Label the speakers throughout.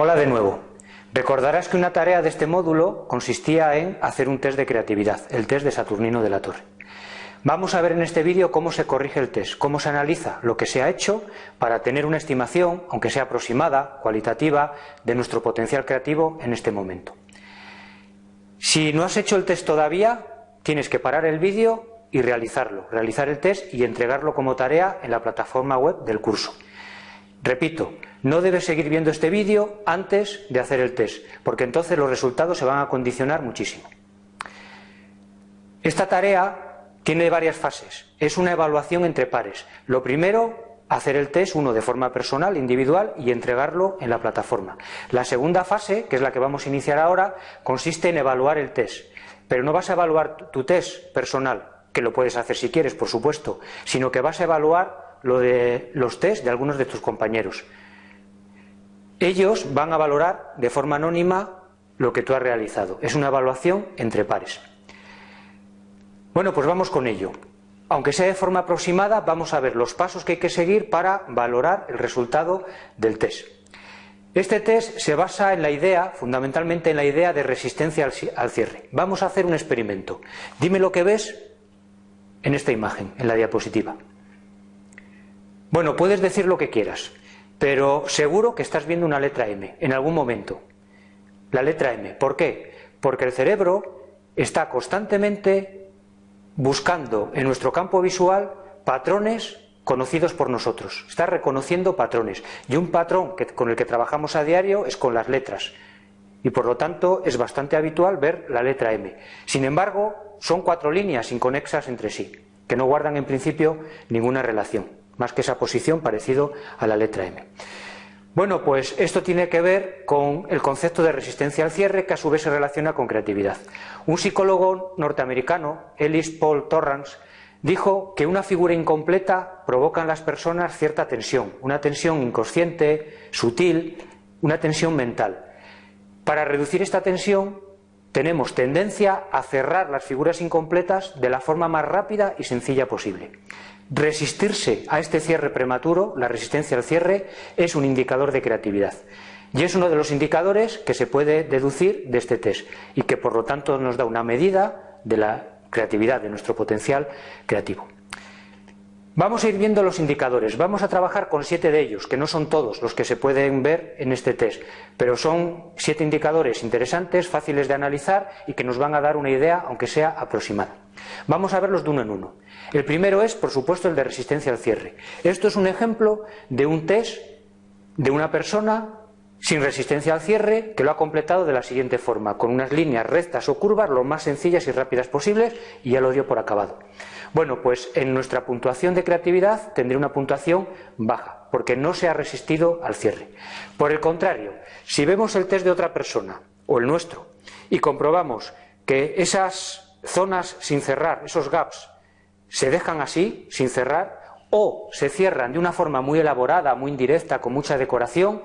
Speaker 1: Hola de nuevo. Recordarás que una tarea de este módulo consistía en hacer un test de creatividad, el test de Saturnino de la Torre. Vamos a ver en este vídeo cómo se corrige el test, cómo se analiza lo que se ha hecho para tener una estimación, aunque sea aproximada, cualitativa, de nuestro potencial creativo en este momento. Si no has hecho el test todavía, tienes que parar el vídeo y realizarlo, realizar el test y entregarlo como tarea en la plataforma web del curso. Repito, no debes seguir viendo este vídeo antes de hacer el test, porque entonces los resultados se van a condicionar muchísimo. Esta tarea tiene varias fases. Es una evaluación entre pares. Lo primero, hacer el test uno de forma personal, individual, y entregarlo en la plataforma. La segunda fase, que es la que vamos a iniciar ahora, consiste en evaluar el test. Pero no vas a evaluar tu test personal, que lo puedes hacer si quieres, por supuesto, sino que vas a evaluar lo de los test de algunos de tus compañeros. Ellos van a valorar de forma anónima lo que tú has realizado. Es una evaluación entre pares. Bueno, pues vamos con ello. Aunque sea de forma aproximada, vamos a ver los pasos que hay que seguir para valorar el resultado del test. Este test se basa en la idea, fundamentalmente en la idea de resistencia al cierre. Vamos a hacer un experimento. Dime lo que ves en esta imagen, en la diapositiva. Bueno, puedes decir lo que quieras. Pero seguro que estás viendo una letra M en algún momento. La letra M. ¿Por qué? Porque el cerebro está constantemente buscando en nuestro campo visual patrones conocidos por nosotros. Está reconociendo patrones. Y un patrón con el que trabajamos a diario es con las letras. Y por lo tanto es bastante habitual ver la letra M. Sin embargo, son cuatro líneas inconexas entre sí, que no guardan en principio ninguna relación más que esa posición parecido a la letra M. Bueno, pues esto tiene que ver con el concepto de resistencia al cierre que a su vez se relaciona con creatividad. Un psicólogo norteamericano, Ellis Paul Torrance, dijo que una figura incompleta provoca en las personas cierta tensión, una tensión inconsciente, sutil, una tensión mental. Para reducir esta tensión tenemos tendencia a cerrar las figuras incompletas de la forma más rápida y sencilla posible. Resistirse a este cierre prematuro, la resistencia al cierre, es un indicador de creatividad. Y es uno de los indicadores que se puede deducir de este test y que por lo tanto nos da una medida de la creatividad, de nuestro potencial creativo. Vamos a ir viendo los indicadores. Vamos a trabajar con siete de ellos, que no son todos los que se pueden ver en este test, pero son siete indicadores interesantes, fáciles de analizar y que nos van a dar una idea, aunque sea aproximada. Vamos a verlos de uno en uno. El primero es, por supuesto, el de resistencia al cierre. Esto es un ejemplo de un test de una persona sin resistencia al cierre que lo ha completado de la siguiente forma, con unas líneas rectas o curvas lo más sencillas y rápidas posibles y ya lo dio por acabado. Bueno, pues en nuestra puntuación de creatividad tendré una puntuación baja, porque no se ha resistido al cierre. Por el contrario, si vemos el test de otra persona o el nuestro y comprobamos que esas zonas sin cerrar, esos gaps, se dejan así, sin cerrar, o se cierran de una forma muy elaborada, muy indirecta, con mucha decoración,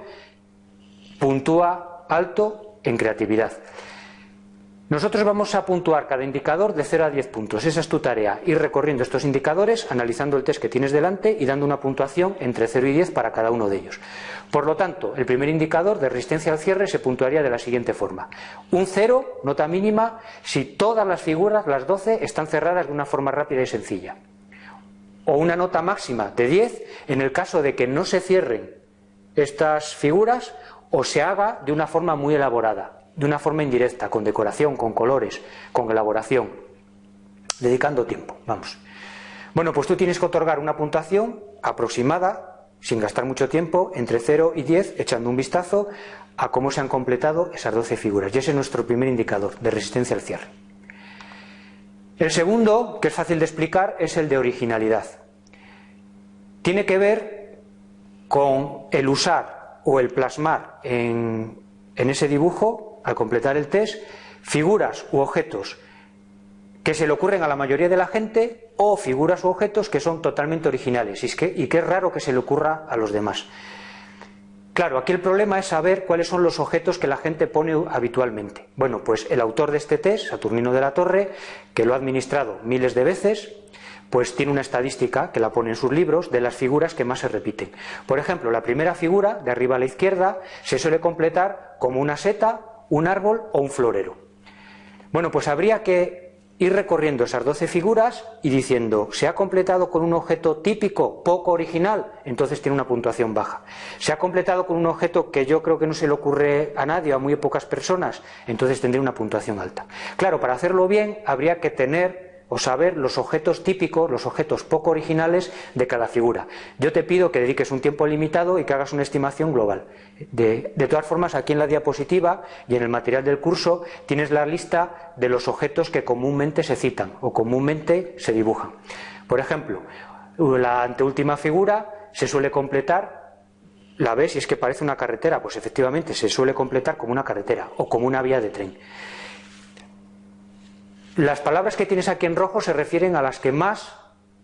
Speaker 1: puntúa alto en creatividad. Nosotros vamos a puntuar cada indicador de 0 a 10 puntos. Esa es tu tarea, ir recorriendo estos indicadores, analizando el test que tienes delante y dando una puntuación entre 0 y 10 para cada uno de ellos. Por lo tanto, el primer indicador de resistencia al cierre se puntuaría de la siguiente forma. Un 0, nota mínima, si todas las figuras, las 12, están cerradas de una forma rápida y sencilla. O una nota máxima de 10 en el caso de que no se cierren estas figuras o se haga de una forma muy elaborada de una forma indirecta, con decoración, con colores, con elaboración, dedicando tiempo, vamos. Bueno, pues tú tienes que otorgar una puntuación aproximada, sin gastar mucho tiempo, entre 0 y 10, echando un vistazo a cómo se han completado esas 12 figuras. Y ese es nuestro primer indicador de resistencia al cierre. El segundo, que es fácil de explicar, es el de originalidad. Tiene que ver con el usar o el plasmar en, en ese dibujo al completar el test, figuras u objetos que se le ocurren a la mayoría de la gente o figuras u objetos que son totalmente originales y, que, y que es raro que se le ocurra a los demás. Claro, aquí el problema es saber cuáles son los objetos que la gente pone habitualmente. Bueno, pues el autor de este test, Saturnino de la Torre, que lo ha administrado miles de veces, pues tiene una estadística que la pone en sus libros de las figuras que más se repiten. Por ejemplo, la primera figura, de arriba a la izquierda, se suele completar como una seta, un árbol o un florero. Bueno, pues habría que ir recorriendo esas 12 figuras y diciendo, se ha completado con un objeto típico, poco original, entonces tiene una puntuación baja. Se ha completado con un objeto que yo creo que no se le ocurre a nadie a muy pocas personas, entonces tendría una puntuación alta. Claro, para hacerlo bien habría que tener o saber los objetos típicos, los objetos poco originales de cada figura. Yo te pido que dediques un tiempo limitado y que hagas una estimación global. De, todas formas, aquí en la diapositiva y en el material del curso tienes la lista de los objetos que comúnmente se citan o comúnmente se dibujan. Por ejemplo, la anteúltima figura se suele completar la ves y es que parece una carretera, pues efectivamente se suele completar como una carretera o como una vía de tren. Las palabras que tienes aquí en rojo se refieren a las que más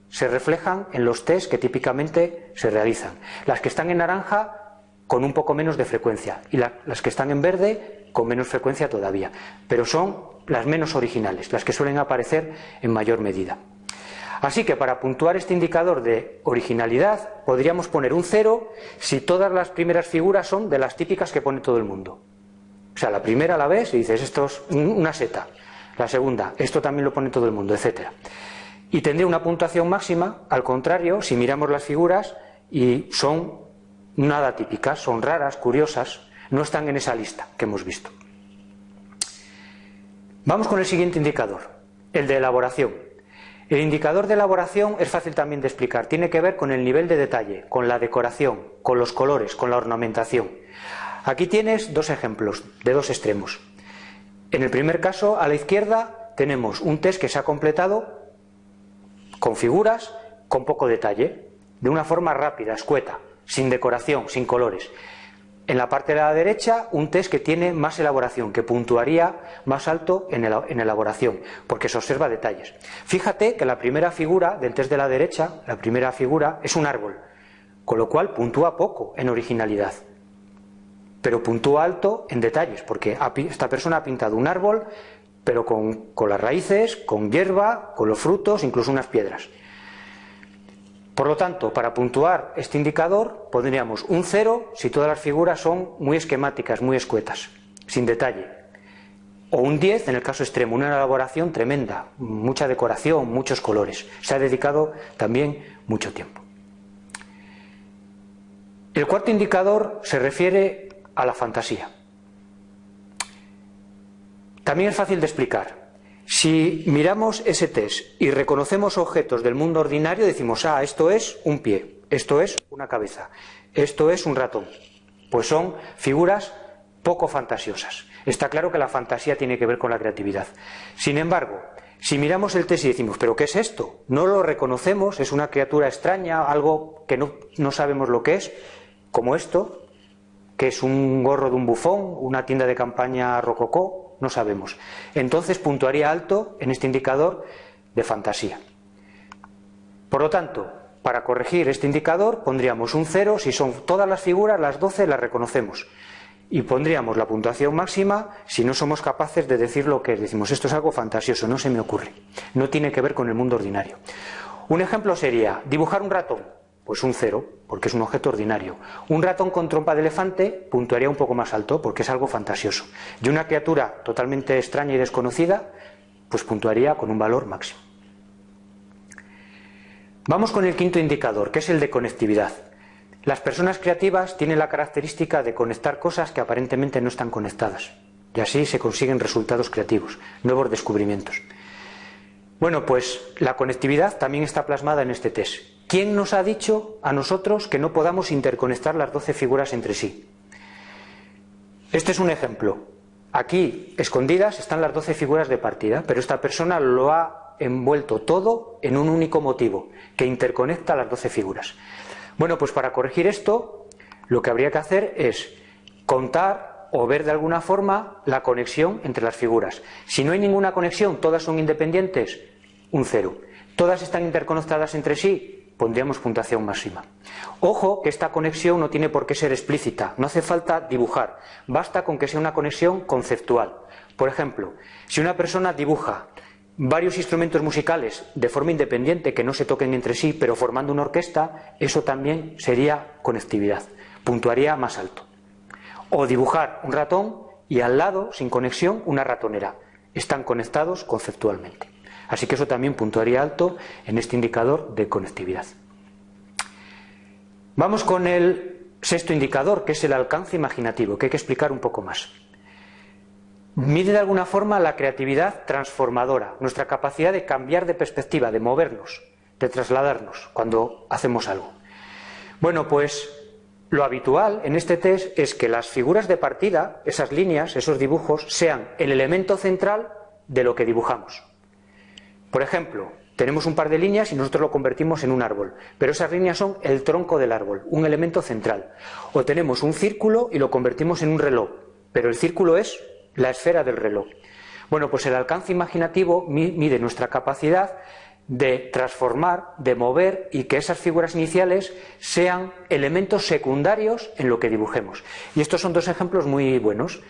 Speaker 1: se reflejan en los test que típicamente se realizan. Las que están en naranja con un poco menos de frecuencia y las que están en verde con menos frecuencia todavía. Pero son las menos originales, las que suelen aparecer en mayor medida. Así que para puntuar este indicador de originalidad podríamos poner un cero si todas las primeras figuras son de las típicas que pone todo el mundo. O sea, la primera la ves y dices, esto es una seta. La segunda, esto también lo pone todo el mundo, etcétera. Y tendría una puntuación máxima, al contrario, si miramos las figuras y son nada típicas, son raras, curiosas, no están en esa lista que hemos visto. Vamos con el siguiente indicador, el de elaboración. El indicador de elaboración es fácil también de explicar, tiene que ver con el nivel de detalle, con la decoración, con los colores, con la ornamentación. Aquí tienes dos ejemplos de dos extremos. En el primer caso, a la izquierda, tenemos un test que se ha completado con figuras con poco detalle, de una forma rápida, escueta, sin decoración, sin colores. En la parte de la derecha, un test que tiene más elaboración, que puntuaría más alto en, elaboración, porque se observa detalles. Fíjate que la primera figura del test de la derecha, la primera figura, es un árbol, con lo cual puntúa poco en originalidad pero puntúa alto en detalles, porque esta persona ha pintado un árbol, pero con, las raíces, con hierba, con los frutos, incluso unas piedras. Por lo tanto, para puntuar este indicador pondríamos un cero si todas las figuras son muy esquemáticas, muy escuetas, sin detalle. O un 10 en el caso extremo, una elaboración tremenda, mucha decoración, muchos colores. Se ha dedicado también mucho tiempo. El cuarto indicador se refiere a la fantasía. También es fácil de explicar. Si miramos ese test y reconocemos objetos del mundo ordinario, decimos, ah, esto es un pie, esto es una cabeza, esto es un ratón. Pues son figuras poco fantasiosas. Está claro que la fantasía tiene que ver con la creatividad. Sin embargo, si miramos el test y decimos, ¿pero qué es esto? No lo reconocemos, es una criatura extraña, algo que no, no sabemos lo que es, como esto, que es un gorro de un bufón, una tienda de campaña rococó, no sabemos. Entonces puntuaría alto en este indicador de fantasía. Por lo tanto, para corregir este indicador pondríamos un 0 si son todas las figuras, las 12 las reconocemos. Y pondríamos la puntuación máxima si no somos capaces de decir lo que es. Decimos, esto es algo fantasioso, no se me ocurre. No tiene que ver con el mundo ordinario. Un ejemplo sería dibujar un ratón. Pues un cero, porque es un objeto ordinario. Un ratón con trompa de elefante puntuaría un poco más alto, porque es algo fantasioso. Y una criatura totalmente extraña y desconocida, pues puntuaría con un valor máximo. Vamos con el quinto indicador, que es el de conectividad. Las personas creativas tienen la característica de conectar cosas que aparentemente no están conectadas. Y así se consiguen resultados creativos, nuevos descubrimientos. Bueno, pues la conectividad también está plasmada en este test. ¿Quién nos ha dicho a nosotros que no podamos interconectar las 12 figuras entre sí? Este es un ejemplo. Aquí, escondidas, están las 12 figuras de partida, pero esta persona lo ha envuelto todo en un único motivo, que interconecta las 12 figuras. Bueno, pues para corregir esto, lo que habría que hacer es contar o ver de alguna forma la conexión entre las figuras. Si no hay ninguna conexión, todas son independientes, un cero. Todas están interconectadas entre sí, pondríamos puntuación máxima. Ojo que esta conexión no tiene por qué ser explícita, no hace falta dibujar, basta con que sea una conexión conceptual. Por ejemplo, si una persona dibuja varios instrumentos musicales de forma independiente que no se toquen entre sí, pero formando una orquesta, eso también sería conectividad, puntuaría más alto. O dibujar un ratón y al lado, sin conexión, una ratonera. Están conectados conceptualmente. Así que eso también puntuaría alto en este indicador de conectividad. Vamos con el sexto indicador, que es el alcance imaginativo, que hay que explicar un poco más. Mide de alguna forma la creatividad transformadora, nuestra capacidad de cambiar de perspectiva, de movernos, de trasladarnos cuando hacemos algo. Bueno, pues lo habitual en este test es que las figuras de partida, esas líneas, esos dibujos, sean el elemento central de lo que dibujamos. Por ejemplo, tenemos un par de líneas y nosotros lo convertimos en un árbol, pero esas líneas son el tronco del árbol, un elemento central. O tenemos un círculo y lo convertimos en un reloj, pero el círculo es la esfera del reloj. Bueno, pues el alcance imaginativo mide nuestra capacidad de transformar, de mover y que esas figuras iniciales sean elementos secundarios en lo que dibujemos. Y estos son dos ejemplos muy buenos.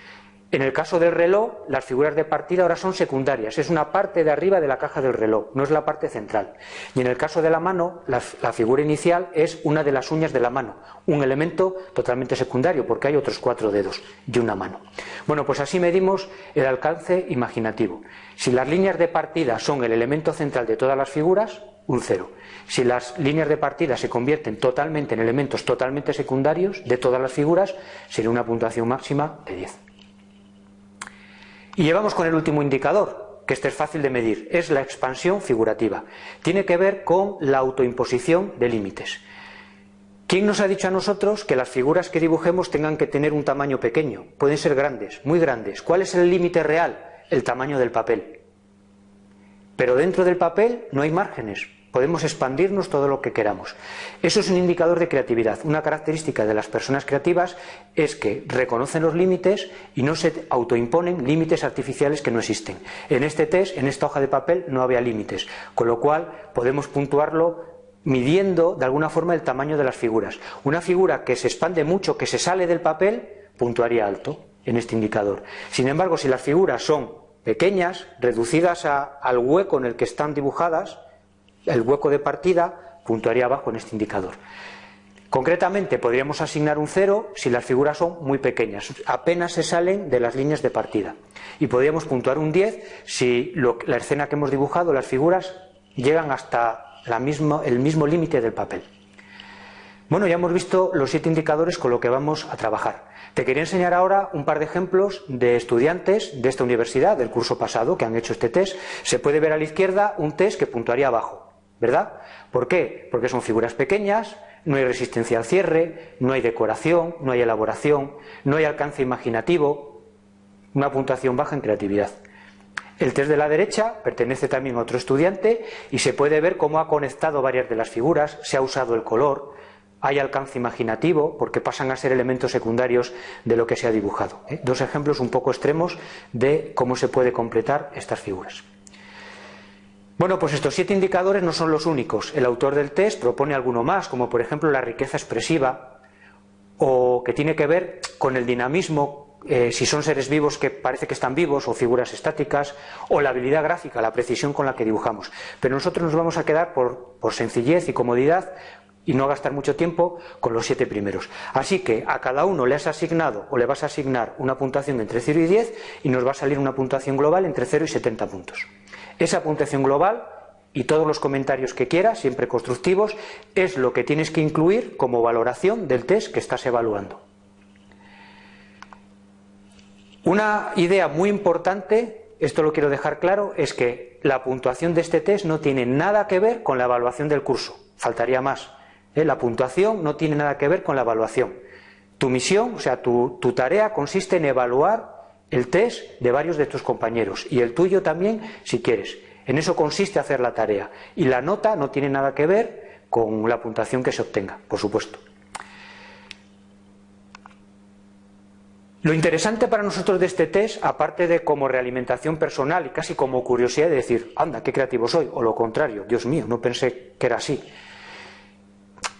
Speaker 1: En el caso del reloj, las figuras de partida ahora son secundarias, es una parte de arriba de la caja del reloj, no es la parte central. Y en el caso de la mano, la, figura inicial es una de las uñas de la mano, un elemento totalmente secundario, porque hay otros cuatro dedos y una mano. Bueno, pues así medimos el alcance imaginativo. Si las líneas de partida son el elemento central de todas las figuras, un cero. Si las líneas de partida se convierten totalmente en elementos totalmente secundarios de todas las figuras, sería una puntuación máxima de 10. Y llevamos con el último indicador, que este es fácil de medir, es la expansión figurativa. Tiene que ver con la autoimposición de límites. ¿Quién nos ha dicho a nosotros que las figuras que dibujemos tengan que tener un tamaño pequeño? Pueden ser grandes, muy grandes. ¿Cuál es el límite real? El tamaño del papel. Pero dentro del papel no hay márgenes. Podemos expandirnos todo lo que queramos. Eso es un indicador de creatividad. Una característica de las personas creativas es que reconocen los límites y no se autoimponen límites artificiales que no existen. En este test, en esta hoja de papel, no había límites, con lo cual podemos puntuarlo midiendo de alguna forma el tamaño de las figuras. Una figura que se expande mucho, que se sale del papel, puntuaría alto en este indicador. Sin embargo, si las figuras son pequeñas, reducidas al hueco en el que están dibujadas, el hueco de partida puntuaría abajo en este indicador. Concretamente podríamos asignar un 0 si las figuras son muy pequeñas, apenas se salen de las líneas de partida. Y podríamos puntuar un 10 si la escena que hemos dibujado, las figuras, llegan hasta el mismo límite del papel. Bueno, ya hemos visto los siete indicadores con lo que vamos a trabajar. Te quería enseñar ahora un par de ejemplos de estudiantes de esta universidad, del curso pasado, que han hecho este test. Se puede ver a la izquierda un test que puntuaría abajo. ¿Verdad? ¿Por qué? Porque son figuras pequeñas, no hay resistencia al cierre, no hay decoración, no hay elaboración, no hay alcance imaginativo, una puntuación baja en creatividad. El test de la derecha pertenece también a otro estudiante y se puede ver cómo ha conectado varias de las figuras, se ha usado el color, hay alcance imaginativo porque pasan a ser elementos secundarios de lo que se ha dibujado. ¿eh? Dos ejemplos un poco extremos de cómo se puede completar estas figuras. Bueno, pues estos siete indicadores no son los únicos. El autor del test propone alguno más, como por ejemplo la riqueza expresiva, o que tiene que ver con el dinamismo, eh, si son seres vivos que parece que están vivos, o figuras estáticas, o la habilidad gráfica, la precisión con la que dibujamos. Pero nosotros nos vamos a quedar por, por sencillez y comodidad y no gastar mucho tiempo con los siete primeros. Así que a cada uno le has asignado o le vas a asignar una puntuación entre 0 y 10 y nos va a salir una puntuación global entre 0 y 70 puntos. Esa puntuación global y todos los comentarios que quieras, siempre constructivos, es lo que tienes que incluir como valoración del test que estás evaluando. Una idea muy importante, esto lo quiero dejar claro, es que la puntuación de este test no tiene nada que ver con la evaluación del curso, faltaría más. ¿Eh? La puntuación no tiene nada que ver con la evaluación. Tu misión, o sea, tu, tu tarea consiste en evaluar el test de varios de tus compañeros y el tuyo también si quieres. En eso consiste hacer la tarea y la nota no tiene nada que ver con la puntuación que se obtenga, por supuesto. Lo interesante para nosotros de este test, aparte de como realimentación personal y casi como curiosidad de decir, anda, qué creativo soy, o lo contrario, Dios mío, no pensé que era así.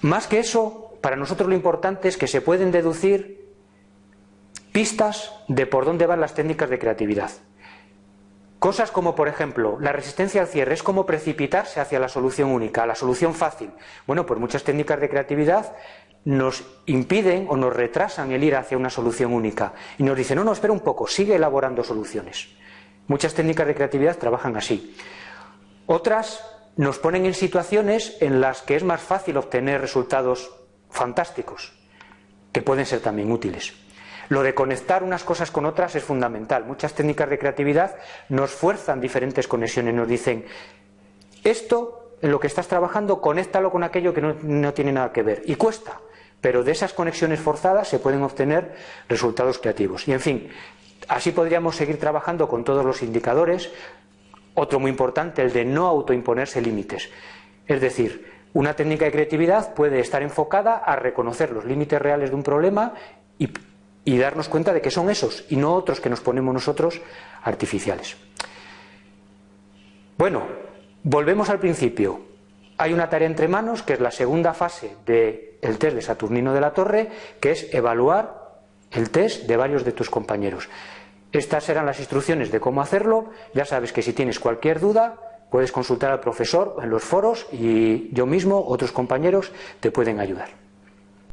Speaker 1: Más que eso, para nosotros lo importante es que se pueden deducir pistas de por dónde van las técnicas de creatividad. Cosas como, por ejemplo, la resistencia al cierre es como precipitarse hacia la solución única, la solución fácil. Bueno, pues muchas técnicas de creatividad nos impiden o nos retrasan el ir hacia una solución única y nos dicen, no, no, espera un poco, sigue elaborando soluciones. Muchas técnicas de creatividad trabajan así. Otras nos ponen en situaciones en las que es más fácil obtener resultados fantásticos, que pueden ser también útiles. Lo de conectar unas cosas con otras es fundamental. Muchas técnicas de creatividad nos fuerzan diferentes conexiones, nos dicen, esto en lo que estás trabajando, conéctalo con aquello que no, no tiene nada que ver. Y cuesta, pero de esas conexiones forzadas se pueden obtener resultados creativos. Y en fin, así podríamos seguir trabajando con todos los indicadores. Otro muy importante, el de no autoimponerse límites. Es decir, una técnica de creatividad puede estar enfocada a reconocer los límites reales de un problema y darnos cuenta de que son esos y no otros que nos ponemos nosotros artificiales. Bueno, volvemos al principio. Hay una tarea entre manos, que es la segunda fase del test de Saturnino de la Torre, que es evaluar el test de varios de tus compañeros. Estas serán las instrucciones de cómo hacerlo. Ya sabes que si tienes cualquier duda, puedes consultar al profesor en los foros y yo mismo, otros compañeros, te pueden ayudar.